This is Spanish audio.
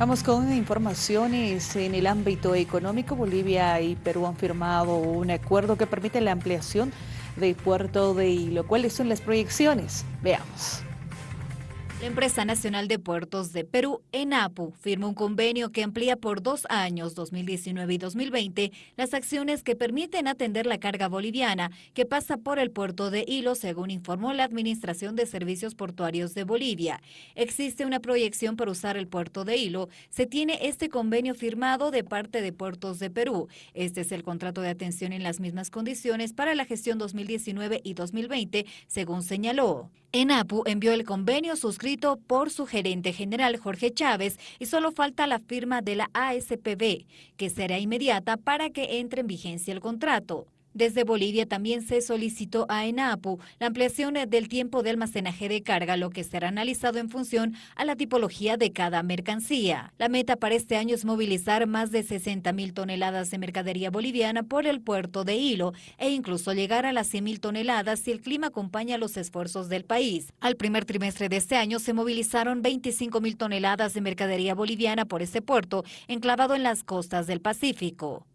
Vamos con informaciones en el ámbito económico. Bolivia y Perú han firmado un acuerdo que permite la ampliación del puerto de Hilo. ¿Cuáles son las proyecciones? Veamos. La Empresa Nacional de Puertos de Perú, ENAPU, firma un convenio que amplía por dos años, 2019 y 2020, las acciones que permiten atender la carga boliviana que pasa por el puerto de Hilo, según informó la Administración de Servicios Portuarios de Bolivia. Existe una proyección para usar el puerto de Hilo. Se tiene este convenio firmado de parte de Puertos de Perú. Este es el contrato de atención en las mismas condiciones para la gestión 2019 y 2020, según señaló. ENAPU envió el convenio suscrito por su gerente general Jorge Chávez y solo falta la firma de la ASPB, que será inmediata para que entre en vigencia el contrato. Desde Bolivia también se solicitó a ENAPU la ampliación del tiempo de almacenaje de carga, lo que será analizado en función a la tipología de cada mercancía. La meta para este año es movilizar más de 60 mil toneladas de mercadería boliviana por el puerto de Hilo e incluso llegar a las 100 mil toneladas si el clima acompaña los esfuerzos del país. Al primer trimestre de este año se movilizaron 25 mil toneladas de mercadería boliviana por este puerto, enclavado en las costas del Pacífico.